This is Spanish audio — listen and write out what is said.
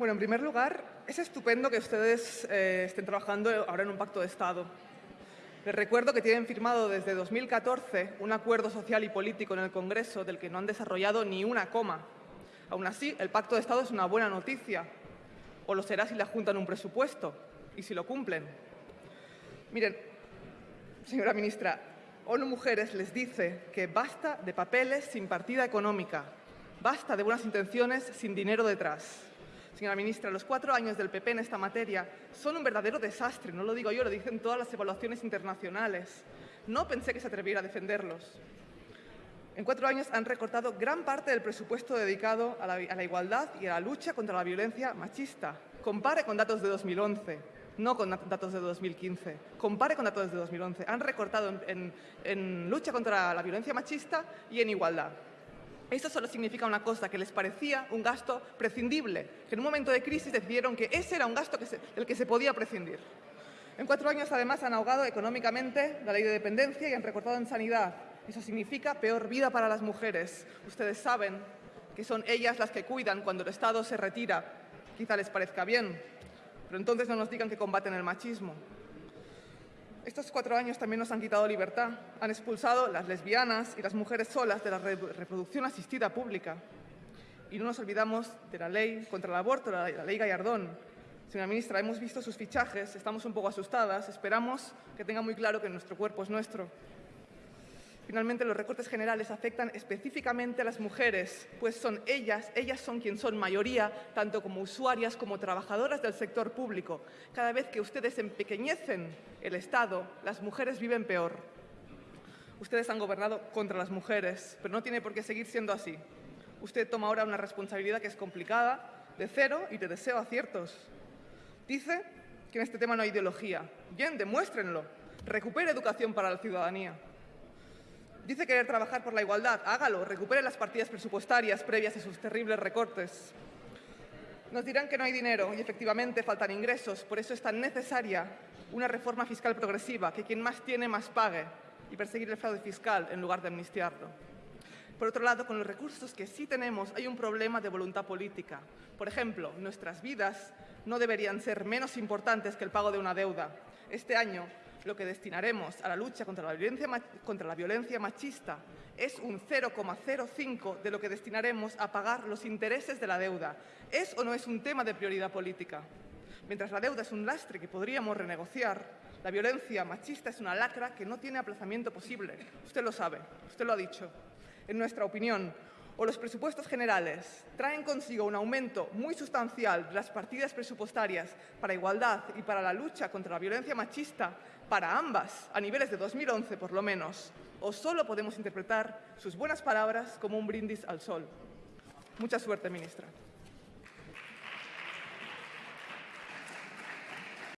Bueno, en primer lugar, es estupendo que ustedes eh, estén trabajando ahora en un pacto de Estado. Les recuerdo que tienen firmado desde 2014 un acuerdo social y político en el Congreso del que no han desarrollado ni una coma. Aún así, el pacto de Estado es una buena noticia, o lo será si le juntan un presupuesto y si lo cumplen. Miren, señora ministra, ONU Mujeres les dice que basta de papeles sin partida económica, basta de buenas intenciones sin dinero detrás. Señora ministra, los cuatro años del PP en esta materia son un verdadero desastre, no lo digo yo, lo dicen todas las evaluaciones internacionales. No pensé que se atreviera a defenderlos. En cuatro años han recortado gran parte del presupuesto dedicado a la, igualdad y a la lucha contra la violencia machista. Compare con datos de 2011, no con datos de 2015. Compare con datos de 2011. Han recortado en lucha contra la violencia machista y en igualdad. Esto solo significa una cosa, que les parecía un gasto prescindible, que en un momento de crisis decidieron que ese era un gasto del que se podía prescindir. En cuatro años, además, han ahogado económicamente la ley de dependencia y han recortado en sanidad. Eso significa peor vida para las mujeres. Ustedes saben que son ellas las que cuidan cuando el Estado se retira. Quizá les parezca bien, pero entonces no nos digan que combaten el machismo. Estos cuatro años también nos han quitado libertad. Han expulsado las lesbianas y las mujeres solas de la reproducción asistida pública. Y no nos olvidamos de la ley contra el aborto, la, ley Gallardón. Señora ministra, hemos visto sus fichajes, estamos un poco asustadas. Esperamos que tenga muy claro que nuestro cuerpo es nuestro. Finalmente, los recortes generales afectan específicamente a las mujeres, pues son ellas, ellas son quien son mayoría, tanto como usuarias como trabajadoras del sector público. Cada vez que ustedes empequeñecen el Estado, las mujeres viven peor. Ustedes han gobernado contra las mujeres, pero no tiene por qué seguir siendo así. Usted toma ahora una responsabilidad que es complicada, de cero, y te deseo aciertos. Dice que en este tema no hay ideología. Bien, demuéstrenlo. Recupere educación para la ciudadanía. Dice querer trabajar por la igualdad. Hágalo. Recupere las partidas presupuestarias previas a sus terribles recortes. Nos dirán que no hay dinero y efectivamente faltan ingresos. Por eso es tan necesaria una reforma fiscal progresiva, que quien más tiene más pague y perseguir el fraude fiscal en lugar de amnistiarlo. Por otro lado, con los recursos que sí tenemos hay un problema de voluntad política. Por ejemplo, nuestras vidas no deberían ser menos importantes que el pago de una deuda. Este año lo que destinaremos a la lucha contra la violencia, contra la violencia machista es un 0,05 de lo que destinaremos a pagar los intereses de la deuda. ¿Es o no es un tema de prioridad política? Mientras la deuda es un lastre que podríamos renegociar, la violencia machista es una lacra que no tiene aplazamiento posible. Usted lo sabe, usted lo ha dicho. En nuestra opinión, o los presupuestos generales traen consigo un aumento muy sustancial de las partidas presupuestarias para igualdad y para la lucha contra la violencia machista, para ambas, a niveles de 2011 por lo menos, o solo podemos interpretar sus buenas palabras como un brindis al sol. Mucha suerte, ministra.